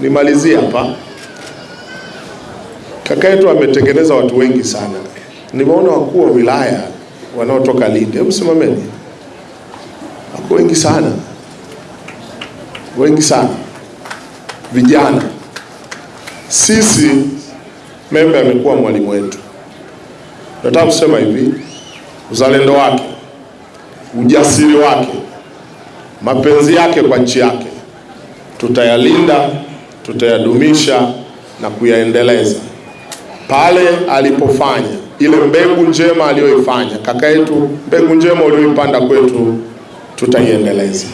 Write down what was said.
nimalizie hapa. Kaka yetu ametengeneza watu wengi sana. Nimeona wakuu wa wilaya wanaotoka Lindi, hebu simameni, wako wengi sana, wengi sana, vijana. Sisi Membe amekuwa mwalimu wetu. Nataka kusema hivi, uzalendo wake, ujasiri wake, mapenzi yake kwa nchi yake tutayalinda, tutayadumisha na kuyaendeleza. Pale alipofanya ile mbegu njema aliyoifanya kaka yetu, mbegu njema uliyoipanda kwetu tutaiendeleza.